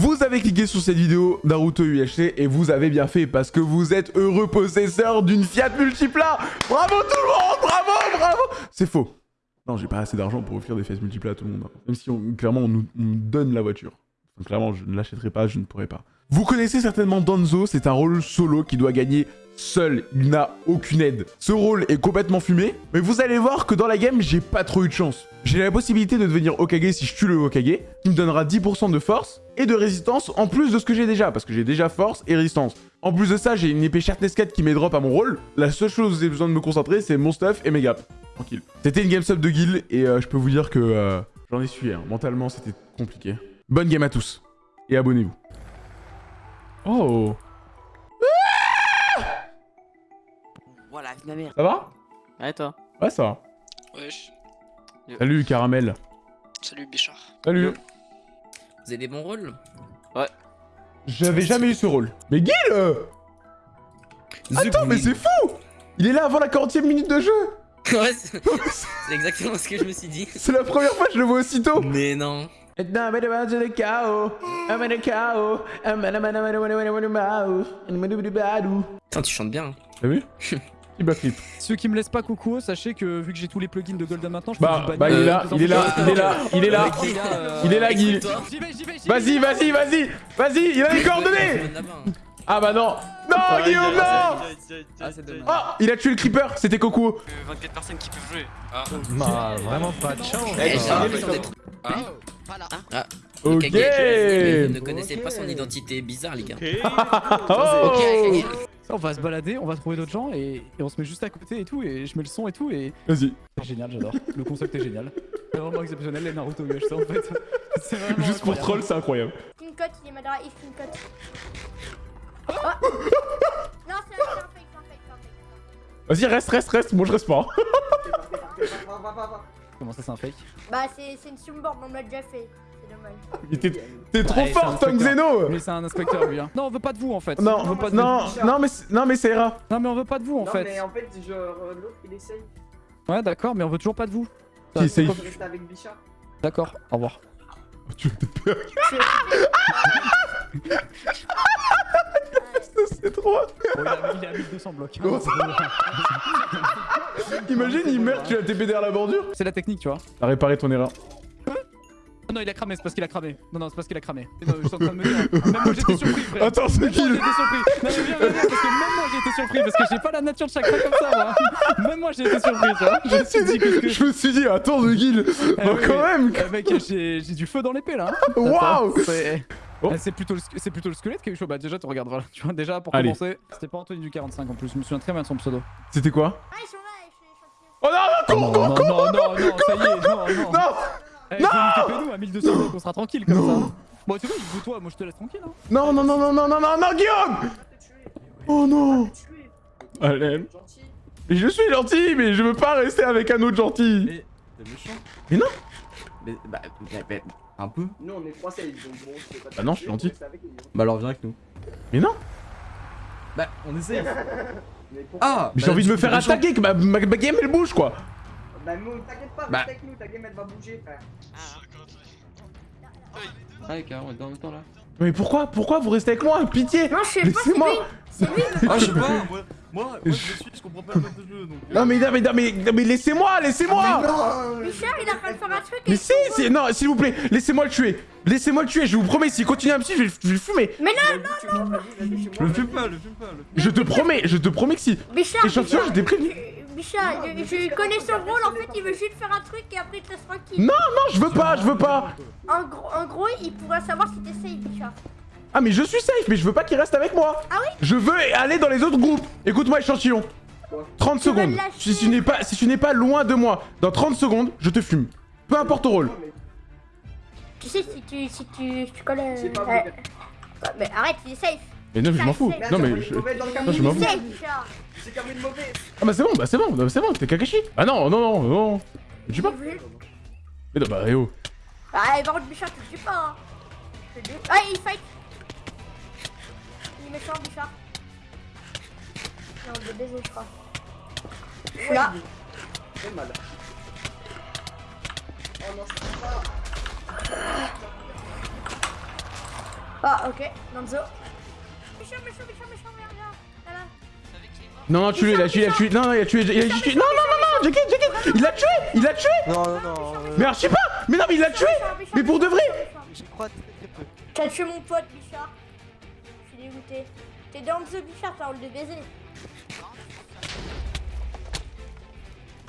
Vous avez cliqué sur cette vidéo Naruto UHC et vous avez bien fait parce que vous êtes heureux possesseur d'une Fiat Multipla Bravo tout le monde Bravo Bravo C'est faux. Non, j'ai pas assez d'argent pour offrir des Fiat Multipla à tout le monde. hein. Même si clairement on nous donne la voiture. Donc, clairement, je ne l'achèterai pas, je ne pourrai pas. Vous connaissez certainement Danzo, c'est un rôle solo qui doit gagner seul, il n'a aucune aide. Ce rôle est complètement fumé, mais vous allez voir que dans la game, j'ai pas trop eu de chance. J'ai la possibilité de devenir Okage si je tue le Okage, qui me donnera 10% de force et de résistance en plus de ce que j'ai déjà, parce que j'ai déjà force et résistance. En plus de ça, j'ai une épée Sharpness 4 qui m'est drop à mon rôle. La seule chose où j'ai besoin de me concentrer, c'est mon stuff et mes gaps. Tranquille. C'était une game sub de guild et euh, je peux vous dire que euh, j'en ai suivi. hein. Mentalement, c'était compliqué. Bonne game à tous. Et abonnez-vous. Oh Voilà, ma mère. Ça va? Ouais, toi. Ouais, ça va. Wesh. Salut, Caramel. Salut Bichard. Salut. Vous avez des bons rôles? J'avais jamais eu ce rôle. Mais Guil euh, Attends, mais c'est fou Il est là avant la 40 e minute de jeu Ouais, c'est c'est exactement ce que je me suis dit. C'est la première fois que je le vois aussitôt Mais non. Putain, tu chantes bien. hein. T'as vu backflip. Ceux qui me laissent pas coucou, sachez que vu que j'ai tous les plugins de Golden maintenant, je peux Bah, bah, il est là, Euh, il est là, il est là, il est là. Euh, Il est là, Guy. Écoute-toi. J'y vais, j'y vais, j'y vais. Vas-y, vas-y, vas-y Vas-y, il a les coordonnées. Ah bah non Non, Guillaume, non Ah, c'est dommage. Oh Il a tué le creeper, c'était Coco 24 personnes qui peuvent jouer. Ah. Bah, vraiment pas de chance. Eh, Ah, l'impression d'être- Ah. Ah, Ok ne connaissais pas son identité bizarre, les gars. Oh Ok, Ça, on va se balader, on va trouver d'autres gens et, et on se met juste à côté et tout, et je mets le son et tout, et Vas-y, c'est génial, j'adore. Le concept est génial. C'est vraiment exceptionnel, les Naruto UHC en fait. Juste pour troll, c'est incroyable. Il est Madara, il une Vas-y, reste, reste, reste, moi je reste pas. Comment ça, c'est un fake Bah, c'est c'est une Sumboard, on me l'a déjà fait. C'est dommage. Il t'es- trop Ouais, fort, inspecteur. Zeno Mais c'est un inspecteur lui, hein. Non, on veut pas de vous en fait. Non, on veut pas de non, vous. non, mais, c'est- non, mais c'est ira. Non, mais on veut pas de vous en non, fait. mais en fait, genre, euh, l'autre il essaye. Ouais, d'accord, mais on veut toujours pas de vous. Qui essaye avec Bichard. D'accord, au revoir. Tu C'est trop. Bon, il, a, il a 1200 blocs. Imagine, il meurt, tu as TP derrière la bordure. C'est la technique, tu vois. T'as réparé ton erreur. Oh non, il a cramé, c'est parce qu'il a cramé. Non, non, c'est parce qu'il a cramé. Non, je suis en train de me dire. Même moi j'étais surpris, frère. Attends, c'est qui j'étais surpris. Non, mais viens, viens, viens, parce que même moi j'ai été surpris. Parce que j'ai pas la nature de chakra comme ça, moi. Même moi j'ai été surpris, tu vois. Je me suis dit que. Je me suis dit, attends, The Guild. Bah, oui, quand même. Eh, mec, j'ai du feu dans l'épée là. Waouh Attends, C'est Oh. Eh, c'est plutôt, le plutôt le squelette qui a eu chaud. Bah, déjà, tu regardes, voilà. Tu vois, déjà pour Allez. commencer, c'était pas Anthony du 45 en plus. Je me souviens très bien de son pseudo. C'était quoi? Ah. Oh non, non, non, non, non, non, non, ça y est, non, non. non Eh, Non non nous à 1200 blocs, on sera tranquille comme ça. Bon, tu vois, il toi, moi je te laisse tranquille. Hein. Non, non, non, non, non, non, non, non, Guillaume Oh non Allez. Mais Je suis gentil, mais je veux pas rester avec un autre gentil. T'es méchant. Mais non. Mais, bah, bah, bah, un peu. Nous on est trois safe, donc bon, c'est pas Bah non, je suis gentil. Bah alors viens avec nous. Mais non Bah, on essaye. Mais pourquoi Ah Mais j'ai bah, envie de me faire attaquer, que ma, ma, ma game elle bouge quoi Bah, nous, t'inquiète pas, Bah. reste avec nous, ta game elle va bouger, frère. Ouais, carrément, on est dans le temps là. Mais pourquoi Pourquoi vous restez avec moi Pitié Non, je sais pas, c'est lui. C'est lui, Ah, je sais pas, moi, moi, moi je me suis, je comprends pas le mode de jeu donc. euh, Non mais, non, mais, non, mais, non, mais laissez-moi, laissez-moi Richard, il a de faire un truc. Mais si, si, non, s'il vous plaît, laissez-moi le tuer Laissez-moi le tuer, je vous promets, s'il continue à me suivre, je vais, je vais le fumer Mais non, vas-y, chez Le fume pas, le fume pas, Je te promets, je te promets que si Bichard. Échantillon, je t'ai prévenu Bichard, je, je connais son rôle, en fait, il veut juste faire un truc et après il te laisse tranquille. Non, non, je veux pas, je veux pas En gros, en gros, il pourrait savoir si t'es safe, Bichard. Ah mais je suis safe, mais je veux pas qu'il reste avec moi Ah oui? Je veux aller dans les autres groupes Écoute-moi, échantillon 30 Tu vas secondes si tu n'es pas, si tu n'es pas loin de moi, dans 30 secondes, je te fume. Peu importe ton rôle. Tu sais, si tu, si tu, si tu colles. euh, pas ouais. Ouais, Mais arrête, il est safe. Mais non, mais je m'en fous. Non mais je... Non, je m'en Il est fous. C'est. Ah bah c'est bon, bah c'est bon, bah c'est bon, t'es Kakashi. Ah non, non, non, non. Je suis pas. Mais non, bah eh oh. Ah, par contre, Bichard, tu le tues pas. Hein. Ah, il fight. Il est méchant, Bichard. Non, je baiser, je crois. Je suis là. Très mal. Oh non, je peux pas. Ah, ok. Nanzo. Méchant, méchant, méchant, méchant, merde, là. Non, non, tue-le, il a tué, il a tué. Non, non, il a tué. Il a tué. Non, non, non, non, Jacket, Jacket. Il l'a tué, il l'a tué. Non, non, non. euh, Mais archi pas. Mais non, mais il l'a tué. Mais pour de vrai. J'y crois très peu. T'as tué mon pote, Bichard. Je suis dégoûté. T'es dans The Bichard, t'as envie de baiser.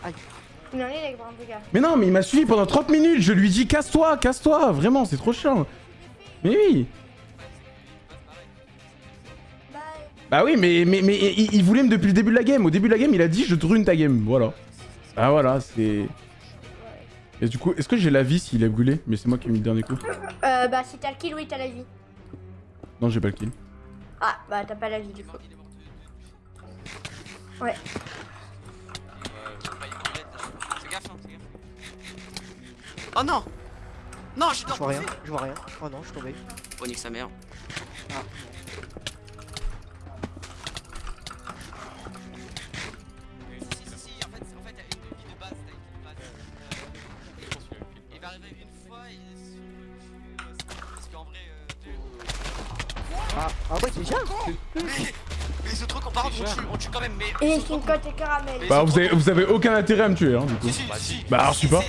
Aïe. Il en est, les grands gars. Mais non, mais il m'a suivi pendant 30 minutes. Je lui dis casse-toi, casse-toi. Vraiment, c'est trop chiant. Mais oui. Bah, Bah oui, mais, mais, mais il, il voulait me depuis le début de la game. Au début de la game, il a dit je te rune ta game. Voilà. Ah voilà, c'est. Et du coup, est-ce que j'ai la vie s'il est brûlé? Mais c'est moi qui ai mis le dernier coup. euh, bah, si t'as le kill, oui, t'as la vie. Non, j'ai pas le kill. Ah, bah, t'as pas la vie, du coup. Ouais. Oh non Non, je suis Je vois rien, je vois rien. Oh non, je suis tombé. Oh, nique sa mère. Si, si, si, en fait, en fait, il y a une vie de base, t'as une vie de base. Il va arriver une fois et sur le cul, parce qu'en vrai, euh, Ah, ah ouais, déjà mais, mais les autres trucs on parle, on tue, on tue quand même, mais. Et ils c'est sont une cote et caramel. Bah, vous avez, vous avez aucun intérêt à me tuer, hein, du coup. Si, si, si. Bah, alors, je sais pas.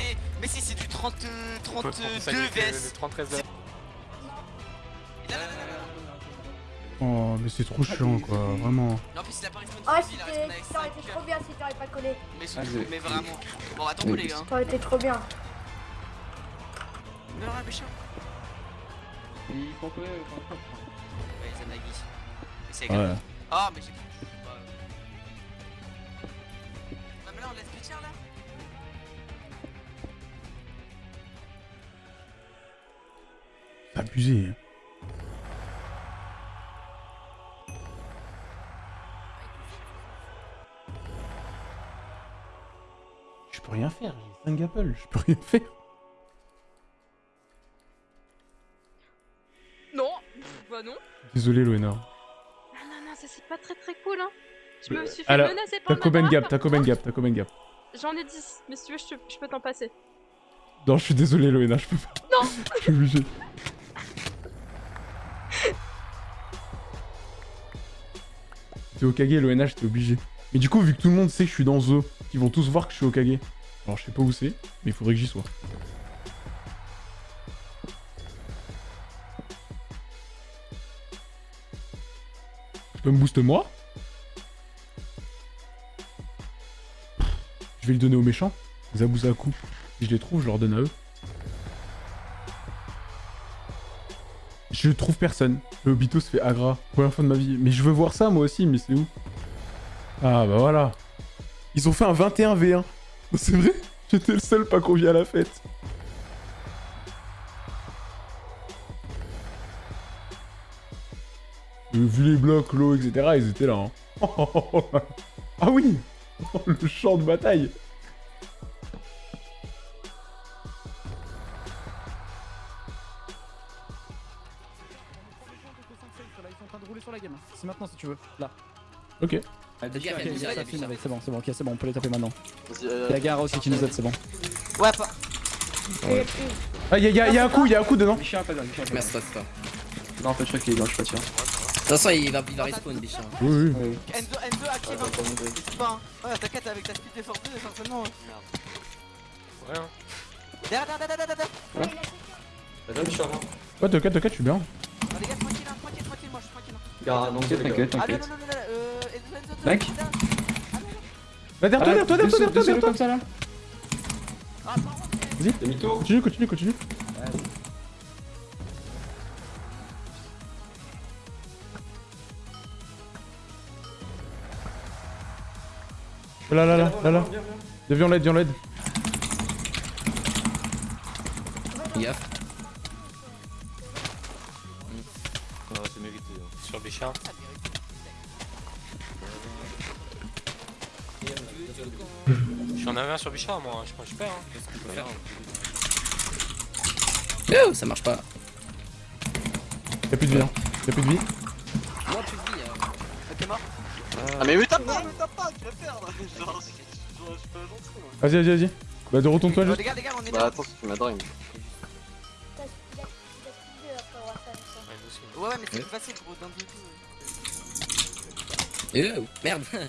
30, euh, 32 VS. 33 Là, là, là, là, là. Oh, mais c'est trop chiant, quoi. Vraiment. Non, en plus, il a pas respawn Ah, de vie, il a c'était respawn avec ça aurait 5 été trop bien si t'aurais pas collé. Mais, surtout, mais vraiment. Bon, attends, les gars. Ça aurait été trop bien. Mais alors, méchant. Il faut que. Ouais, Zanagi. Mais c'est grave. Ah, mais j'ai abusé. Je peux rien faire, j'ai 5 apples, je peux rien faire. Non, bah non. Désolé, Loena. Ah non, non, ça c'est pas très très cool, hein. Je me suis fait Alors, menacer T'as par combien de gap T'as combien de gap T'as combien de gap J'en ai 10, mais si tu veux, je, te- je peux t'en passer. Non, je suis désolé, Loena, je peux pas. Non. Je suis obligé. T'es au Kage, Loena, j'étais obligé. Mais du coup, vu que tout le monde sait que je suis dans Zo, ils vont tous voir que je suis au Kage. Alors, je sais pas où c'est, mais il faudrait que j'y sois. Tu peux me booster moi? Je vais le donner aux méchants. Zabuzaku. Si je les trouve, je leur donne à eux. Je trouve personne. Le Obito se fait agra. Première fois de ma vie. Mais je veux voir ça moi aussi, mais c'est où? Ah bah voilà. Ils ont fait un 21v1. C'est vrai? J'étais le seul pas convié à la fête. Euh, vu les blocs, l'eau, etc., ils étaient là. hein. ah oui Le champ de bataille C'est maintenant si tu veux. Là. Ok. Fais gaffe, il y a Ok, Bizarre, il y a ça filme Bizarre. avec, c'est bon, c'est bon, ok, c'est bon, on peut les taper maintenant. Il y a Gara aussi qui nous aide, c'est bon. Ouais, pas. Ah, y'a y a, y a un coup, y'a un coup dedans. Bichard, pas. Merci. Non, en fait, je crois qu'il est dans, je suis pas sûr. De toute façon, il va, il va respawn, Bichard. Oui, oui. Oui. Enzo, Enzo active. Pas. hein. Ouais, t'inquiète avec ta speed force 2, certainement. Merde. Rien. Derrière, derrière, derrière, derrière. Hein Ouais, t'inquiète, t'inquiète, je suis bien. Oh, les gars, t'inquiète, Ah, non, t'inquiète. non, non, non, Enzo, Enzo, Enzo, Mec. Bah, derrière toi, derrière toi, derrière toi, derrière toi, derrière toi. comme ça là Ah, pardon, T'es mytho Continue, continue, continue. Là, là, là, là, là. Viens, on l'aide, viens, l'aide. Gaffe. Sur Bichard, moi. Je pense que je perds. Hein. Oh, ça marche pas. Y'a plus de vie, hein. Y'a plus de vie. Moi, plus de vie. hein. Ok, mort. Ah, mais me tape pas, me tape pas, tu vas perdre. Genre, je suis pas gentil, moi. Vas-y, vas-y, vas-y. Bah, de retourne-toi Oh, juste. les gars, les gars, on est Bah, attends, tu m'as drain. t'as- il a- il a plus de après avoir ça, ça. aussi. Ouais, ouais, mais c'est Ouais. plus facile gros d'un tout. Euh, merde.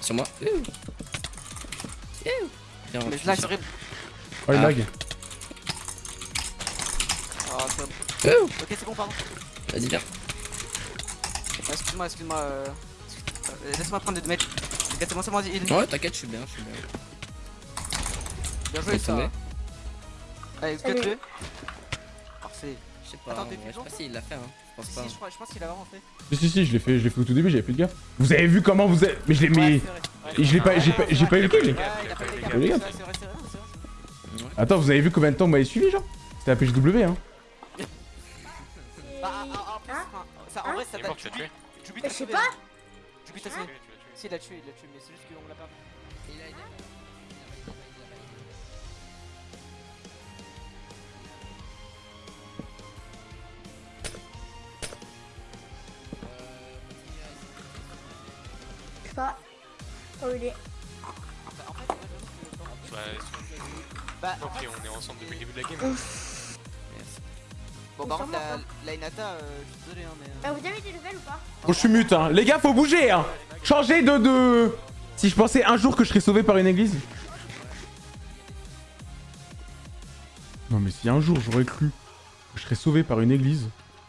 Sur moi. Euh. Viens, Mais tu- là, c'est horrible. Oh, il Ah. lag. Ah, c'est bon. Ok, c'est bon, pardon. Vas-y, viens. Ah, Excuse-moi, excuse-moi. euh, excuse- euh, Laisse-moi prendre des damage. Ok, c'est bon, c'est bon, vas-y. il- Ouais, t'inquiète, je suis bien, je suis bien. Bien Je joué, ça. tomber. Allez, Salut. cut-le. Parfait. Je sais pas, Attends, t'es je sais pas s'il l'a fait, hein. Je pense Si, pas. si, je, crois, je pense qu'il a vraiment fait. Si, si, si, je l'ai fait, je l'ai fait au tout début, j'avais plus de gars. Vous avez vu comment vous êtes. Mais je l'ai. Mais. Ouais, c'est vrai. Et je l'ai pas, j'ai pas, j'ai pas eu le kill. Vrai. Attends, vous avez vu combien de temps vous m'avez suivi, genre C'était la PGW, hein. Bah, ah, ah, en plus, Hein enfin, ça, en Hein vrai, ça l'as tué t'a je sais pas. Jubi t'a tué. Si, il l'a tué, il l'a tué, mais c'est juste qu'on l'a perdu. Oh, il est. Bah, Bah, Bah, ok, on est ensemble depuis le début de la game. bon, par contre, la, la Inata, euh, je suis désolé, hein, mais. euh, Ah, vous avez des nouvelles ou pas? Bon, je suis mute, hein. Les gars, faut bouger, hein. Changer de. de... Si je pensais un jour que je serais sauvé par une église. Non, mais si un jour j'aurais cru que je serais sauvé par une église.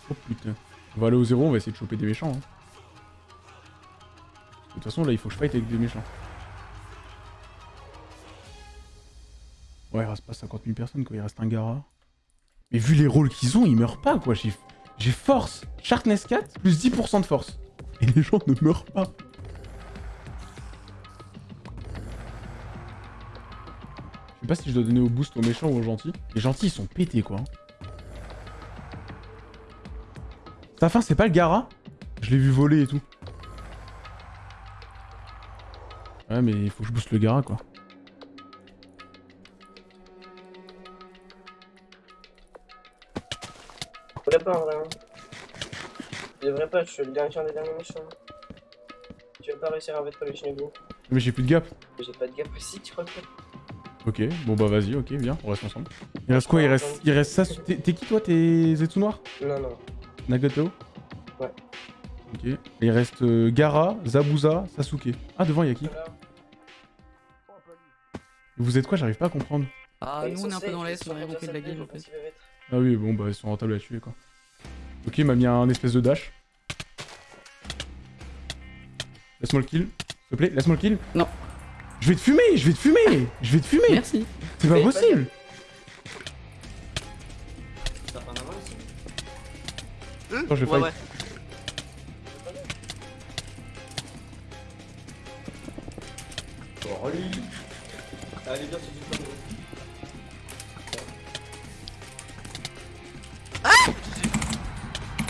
Oh putain. On va aller au zéro, on va essayer de choper des méchants. hein. De toute façon, là, il faut que je fight avec des méchants. Ouais, il reste pas 50 000 personnes, quoi. Il reste un Gara. Mais vu les rôles qu'ils ont, ils meurent pas, quoi. J'ai force, Sharpness 4, plus 10% de force. Et les gens ne meurent pas. Je sais pas si je dois donner au boost aux méchants ou aux gentils. Les gentils, ils sont pétés, quoi. Sa fin, c'est pas le Gara Je l'ai vu voler et tout. Ouais, mais il faut que je booste le Gara, quoi. Je pas en vrai. Hein. Je devrais pas, je suis le dernier des derniers méchants. Tu vas pas réussir à mettre le Shinobu. Mais j'ai plus de gap. J'ai pas de gap aussi, tu crois que Ok, bon bah vas-y, ok, viens, on reste ensemble. Il reste quoi Il reste, il reste ça. T'es t'es qui toi T'es Zetsu Noir? Non, non. Nagato? Ouais. Ok. Et il reste euh, Gara, Zabuza, Sasuke. Ah, devant, il y a qui? Vous êtes quoi J'arrive pas à comprendre. Ah, nous on est un peu dans l'est, on a rien compris de la game en fait. Ah oui, bon bah ils sont rentables à tuer quoi. Ok, il m'a mis un espèce de dash. Laisse-moi le kill, s'il te plaît, laisse-moi le kill. Non. Je vais te fumer, je vais te fumer, je vais te fumer. Merci. C'est pas Mais possible. T'as pas un avant aussi Attends, je vais Ouais, fight. ouais. Allez, viens sur du plan.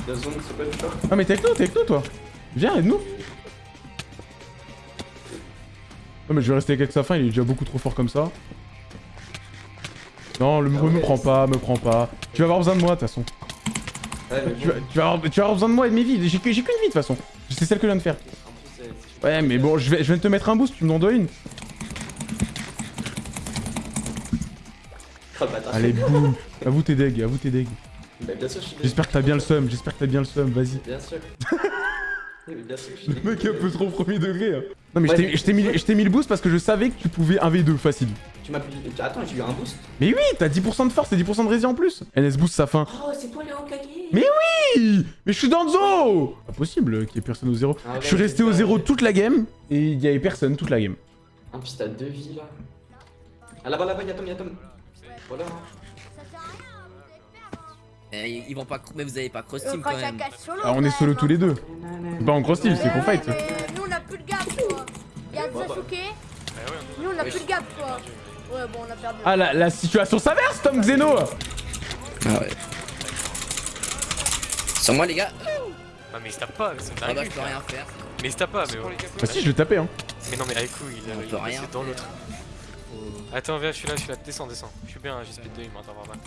La zone, c'est pas du tout. Ah mais t'es avec nous, t'es avec nous toi. Viens, aide-nous. Non mais je vais rester avec sa fin, il est déjà beaucoup trop fort comme ça. Non, le me, me prends pas, me prends pas. Tu vas avoir besoin de moi de toute façon. Ouais, mais Tu vas, tu vas avoir, tu vas avoir besoin de moi et de mes vies. J'ai que- j'ai qu'une vie de toute façon. C'est celle que je viens de faire. C'est- Ouais, mais bon, je, vais, je viens de te mettre un boost, tu m'en dois une. Oh, bâtard. Allez, boum. À vous tes deg, à vous tes deg. Bah, bien sûr, je suis J'espère que t'as bien le seum, j'espère que t'as bien le seum, vas-y. Bien sûr. Oui, mais bien sûr, je suis Le mec est un peu trop premier degré. hein. Non mais je Ouais, t'ai- mais- je t'ai mis, le boost parce que je savais que tu pouvais 1v2 facile. Tu m'as pu... Attends, j'ai eu un boost. Mais oui, t'as 10% de force et 10% de rési en plus. NS boost sa fin. Oh, c'est toi le Hokage Mais oui Mais je suis dans le zoo Pas possible qu'il y ait personne au zéro. Ah ouais, je suis resté au zéro toute la game et il y avait personne toute la game. En plus, t'as deux vies là. Ah là-bas, là-bas, y'a Tom, y'a Tom. Voilà. hein. Ça sert à rien, vous allez perdre. Eh, ils vont pas. Mais vous avez pas cross team quand même. Ah, on est solo tous les deux. Nanana. C'est pas en cross team, c'est qu'on Ouais, fight. mais Nous on a plus de gap quoi. Y'a Bah, bah. Sasuke, ouais, nous on a plus de gap quoi. Ouais, bon, on a perdu. Ah, la, la situation s'inverse, Tom Xeno Ah ouais. Sur moi les gars. Ah, mais il se tape pas, c'est une Ah bah je peux rien faire. Mais il se tape pas, mais. oh. Bah si, je l'ai tapé, hein. Mais non, mais avec coup, il a il est dans faire. L'autre. Attends, viens, je suis là, je suis là. Descends, descends. Je suis bien, j'ai speed 2, il m'entend pas mal.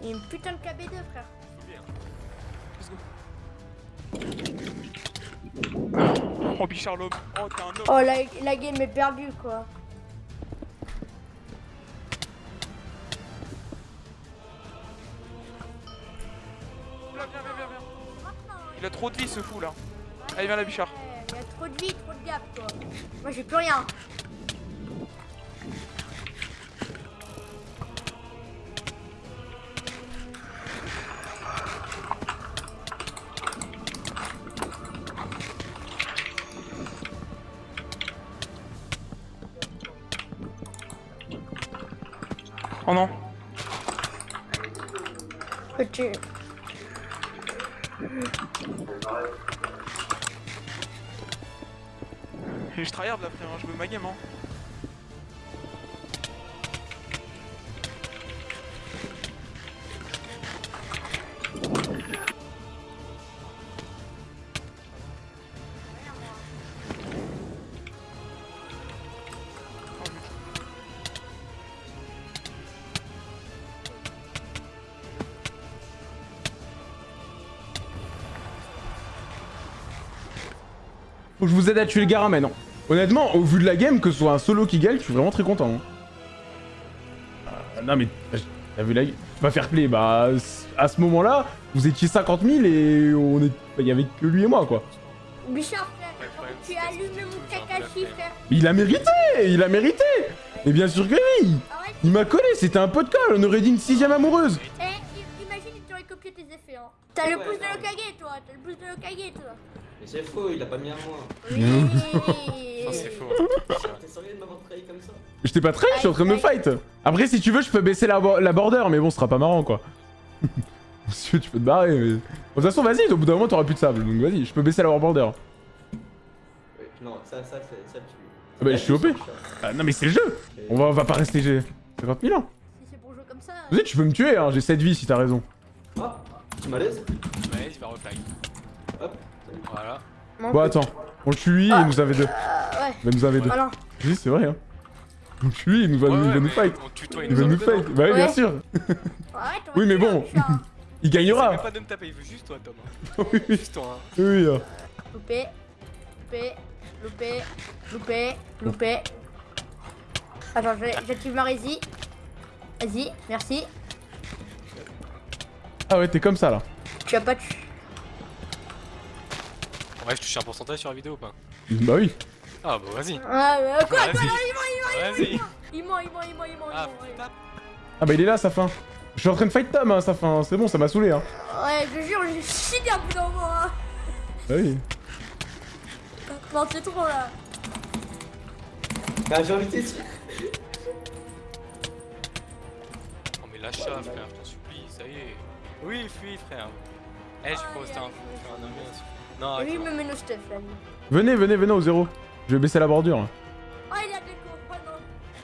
Il y a une putain de KB2 frère. Oh, Bichard l'homme. Oh, t'es un homme. Oh la, la game est perdue quoi. Il a trop de vie ce fou là. Allez, viens la bichard. Il y a trop de vie, trop de gap, toi. Moi, j'ai plus rien. Oh non. Peux-tu. Je tryhard là frère, hein, je veux ma game hein. Faut que je vous aide à tuer le maintenant. Honnêtement, au vu de la game, que ce soit un solo qui gagne, je suis vraiment très content. hein. Euh, non mais, t'as vu la game? Pas fair play, bah à ce moment-là, vous étiez 50 000 et on est, il y avait que lui et moi quoi. Bichard. Tu as allumé mon Kakashi, frère. Mais il a mérité, il a mérité. Et bien sûr que oui. Il m'a collé, c'était un pote de colle, on aurait dit une sixième amoureuse. Eh, imagine, il t'aurait copié tes effets, hein. T'as le pouce de l'Okage, toi. T'as le pouce de l'Okage, toi. Mais c'est faux, il a pas mis à moi. Oui. Non, c'est faux. T'es sérieux de m'avoir trahi comme ça? Je t'ai pas trahi, je suis en train de me fight. Après, si tu veux, je peux baisser la, bo- la border, mais bon, ce sera pas marrant quoi. Monsieur, tu peux te barrer, mais. De toute façon, vas-y, au bout d'un moment, t'auras plus de sable, donc vas-y, je peux baisser la border. Non, ça, ça, c'est- ça tu. Ah bah, je suis OP. Ah, non, mais c'est le jeu. On va, on va pas rester G 50 000 ans. Si c'est pour jouer comme ça. Vas-y, tu peux me tuer, hein, j'ai 7 vies si t'as raison. Ah, tu malaise Ouais, il va refly. Hop. Voilà. Bon, attends, on le tue lui et il nous avait deux. Euh, ouais. Il nous avait deux. Alors, Oui, c'est vrai, hein. On le tue lui, il nous va, Ouais, il va ouais, nous fight. tutoie, il Il nous va nous fight. Bah oui, bien Ouais. sûr. Oui, mais bon. Il gagnera. même pas de me taper, il veut juste toi, Tom. Oui, oui, Juste toi. hein. oui. hein. Loupé. Loupé. Loupé. Loupé. Loupé. Attends, je- j'active ma rési. Vas-y, merci. Ah ouais, t'es comme ça là. Tu as pas tué. Ouais, je touche un pourcentage sur la vidéo ou pas Bah oui. Ah bah vas-y. Ah, mais quoi, Vas-y. quoi, non, il ment, il ment, il ment, Vas-y. il ment, il ment, il ment, il ment, il Ah, ment. Ah bah il est là, sa fin. Je suis en train de fight Tom, hein, sa fin. C'est bon, ça m'a saoulé, hein. Ouais, je te jure, j'ai chié un bout d'un moment, hein. Bah oui. Non, c'est trop là. Bah, j'ai envie de. Non mais lâche ça, frère, je t'en supplie, ça y est. Oui, fuis, frère. Eh, j'ai pas osté un faire un ambiance. Non, Et lui, il me met nos stuff là. lui. Venez, venez, venez au zéro. Je vais baisser la bordure. là. Oh, il a déco. Oh non.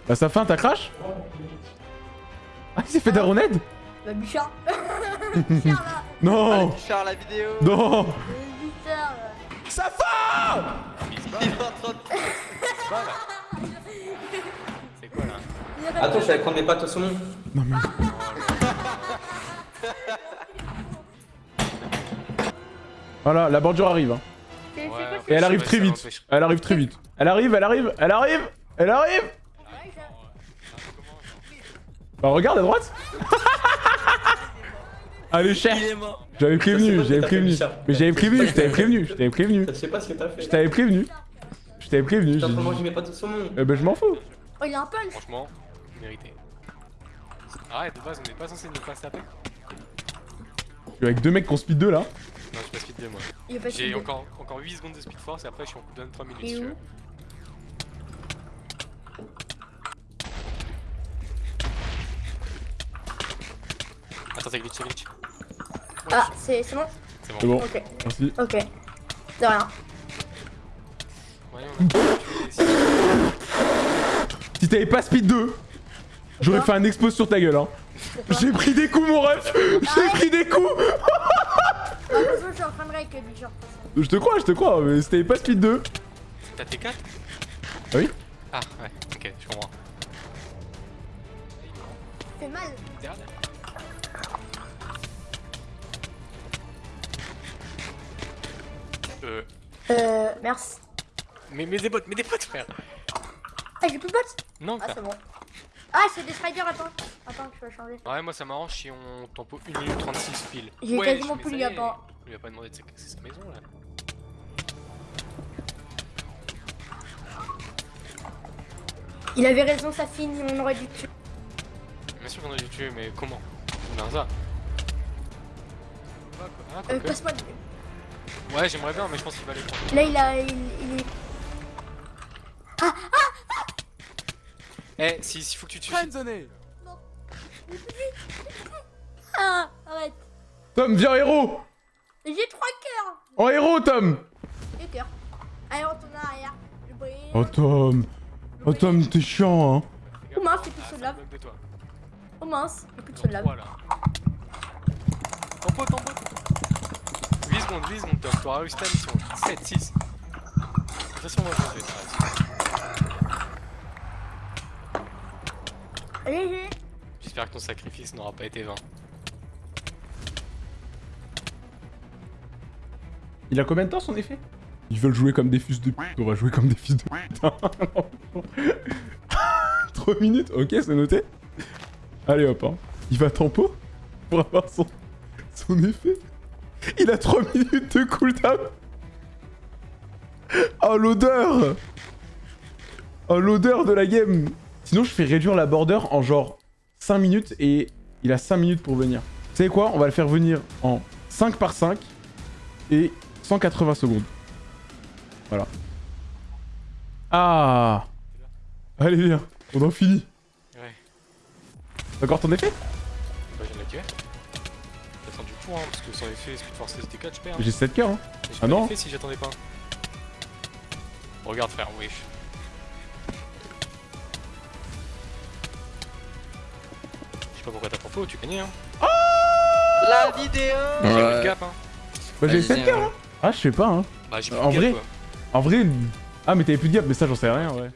Bah sa fin, t'as crash Ah, il s'est fait daroned Bah, Bichard. Bichard là. Non Bichard la vidéo Non Bichard là. Sa fin Il est en train de... C'est quoi là? Attends, je vais prendre mes pâtes au saumon. Voilà, la bordure arrive. hein. Et elle arrive très vite. Elle arrive très vite. Elle arrive, elle arrive, elle arrive Elle arrive Bah regarde à droite Allez, est mort. J'avais prévenu, j'avais prévenu. Mais j'avais prévenu, je t'avais prévenu, je t'avais prévenu. Je sais pas ce que t'as fait. Je t'avais prévenu. Je t'avais prévenu. Saumon. Eh ben je m'en fous. Oh, il a un punch. Franchement, mérité. Arrête, de base, on n'est pas censé ne pas se taper. Je suis avec deux mecs qui ont speed 2 là. Non, j'ai pas speed 2 moi. Il a pas J'ai encore, encore 8 secondes de speed force et après je suis en cooldown 3 minutes Et si tu où veux. Attends, c'est glitch, c'est glitch. Ah, c'est c'est bon C'est bon. bon. Ok. Merci. Ok. De rien. Ouais, on a tué Si t'avais pas speed 2, j'aurais fait un expose sur ta gueule hein. J'ai pris des coups mon ref J'ai pris des coups Ah, de toute façon, je de. Je te crois, je te crois, mais t'avais pas speed 2. T'as T4 Ah oui Ah, ouais, ok, je comprends. Fait mal. Euh. Euh, merci. Mais, mais des bottes, mais des bottes, frère Ah, j'ai plus de bots Non, Ah, c'est bon. Ah, c'est des spiders, attends. Attends, je vais changer. Ouais, moi ça m'arrange si on tempo 1 minute 36 pile. J'ai Ouais, quasiment plus le y est, lapin. On lui a pas demandé de sacrifier sa maison là. Il avait raison, ça finit, on aurait dû tuer. Bien sûr qu'on aurait dû tuer, mais comment? On a ça. Ah, Euh, passe-moi le... Ouais, j'aimerais bien, mais je pense qu'il va les prendre. Là, il a... Il, il est... Eh, si, s'il faut que tu tues. Ah, arrête. Tom, viens héros J'ai trois cœurs. En héros, Tom Deux cœurs. Allez, on tourne en arrière. Je brille. Oh, Tom Oh, Tom, t'es chiant, hein Oh mince, j'ai plus de saut de lave. Oh mince, j'ai plus de lave. Voilà. Tempo, tempo. 8 secondes, 8 secondes, Tom. T'auras réussi ta mission. 7, 6. De toute façon, moi je vais t'arrêter. J'espère que ton sacrifice n'aura pas été vain. Il a combien de temps son effet? Ils veulent jouer comme des fils de pute, on va jouer comme des fils de pute. 3 minutes, ok, c'est noté. Allez hop, hein. Il va tempo pour avoir son, son effet. Il a 3 minutes de cooldown. Oh l'odeur Oh l'odeur de la game Sinon je fais réduire la border en genre 5 minutes et il a 5 minutes pour venir. Vous savez quoi? On va le faire venir en 5 par 5 et 180 secondes. Voilà. Ah Allez viens, on en finit. Ouais. T'as encore ton effet? Bah, je viens de la tuer. J'ai attendu pour, hein, parce que sans effet, Speed Force ST4, je perds. J'ai 7 cœurs hein. Ah pas non si j'attendais pas. Regarde, frère, wesh. Sais pas pourquoi t'as tempo, tu gagnais, hein. La vidéo J'ai Ouais. le gap, hein. Bah j'ai Vas-y, 7 cœurs ouais. hein. Ah je sais pas hein. Bah, j'ai mis En gap, vrai quoi. En vrai... Ah mais t'avais plus de gap mais ça j'en sais rien ouais.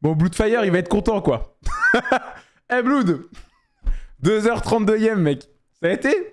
Bon Bloodfire il va être content quoi. Eh Blood 2h32ème mec. Ça a été?